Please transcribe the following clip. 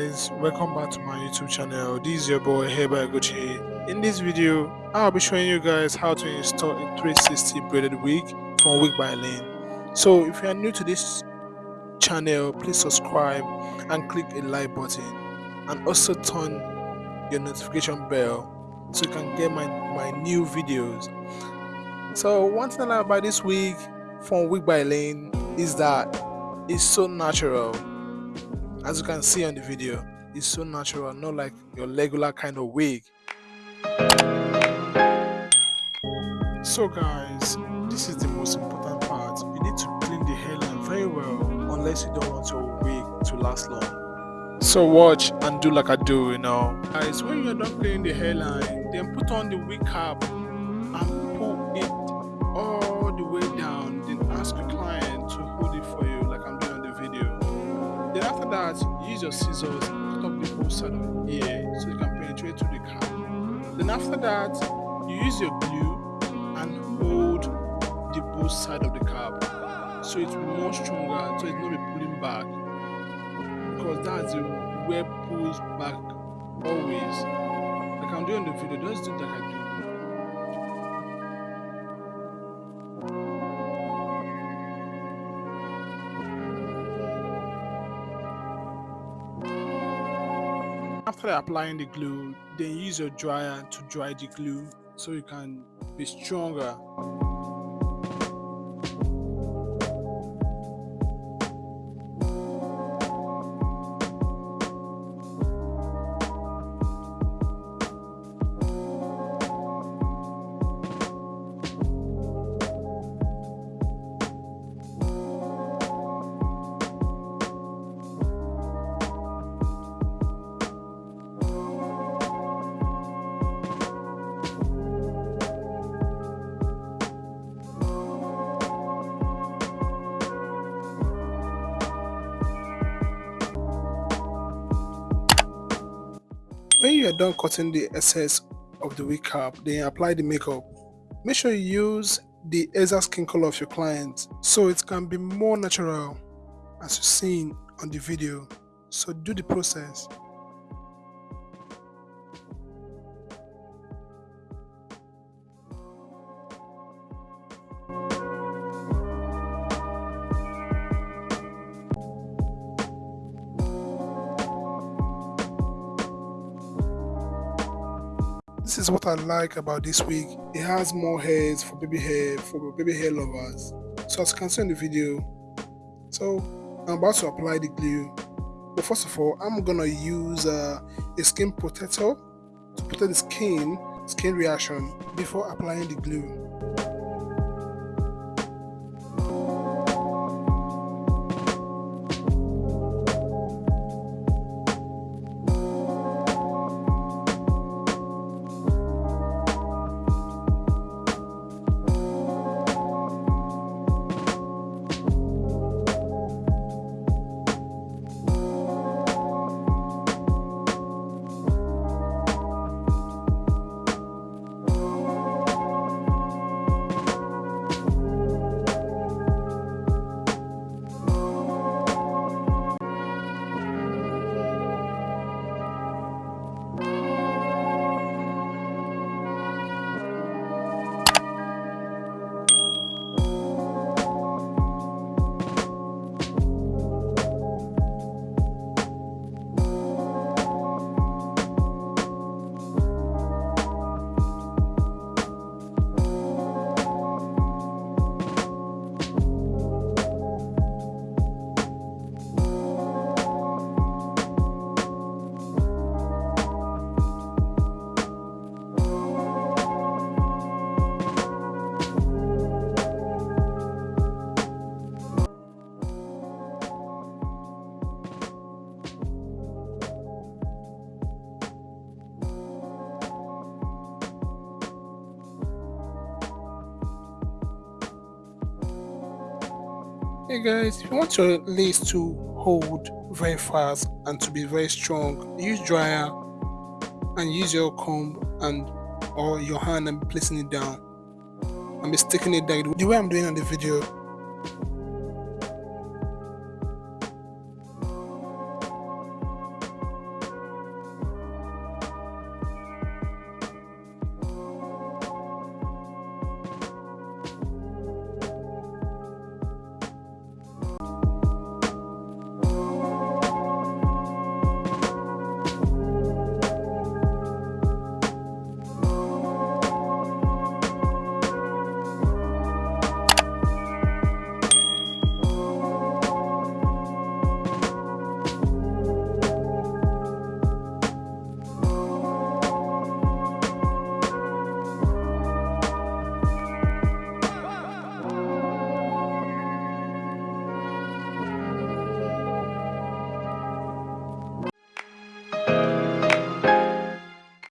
guys welcome back to my youtube channel. This is your boy Heba Gucci. in this video i'll be showing you guys how to install a 360 braided wig from wig by lane. So if you are new to this channel please subscribe and click a like button. And also turn your notification bell so you can get my my new videos. So one thing about this wig from wig by lane is that it's so natural as you can see on the video it's so natural not like your regular kind of wig. So guys this is the most important part. You need to clean the hairline very well unless you don't want your wig to last long. So watch and do like i do you know. Guys when you're done cleaning the hairline then put on the wig cap and pull it all the way down. Then ask your client to hold use your scissors cut off the whole side of the ear eh, so you can penetrate to the cap then after that you use your glue and hold the both side of the cap. So it's more stronger so it's not be pulling back. Because that's the where pulls back always. Like i'm doing the video just do like i do after applying the glue then use your dryer to dry the glue so you can be stronger when you are done cutting the excess of the wig cap then apply the makeup. Make sure you use the exact skin color of your client so it can be more natural as you've seen on the video. So do the process this is what I like about this wig. It has more hairs for baby hair, for baby hair lovers. So as you can see in the video, so I'm about to apply the glue. But first of all, I'm gonna use uh, a skin protector to protect the skin, skin reaction before applying the glue. Hey guys, if you want your lace to hold very fast and to be very strong, use dryer and use your comb and or your hand and placing it down. And be sticking it down. The way I'm doing on the video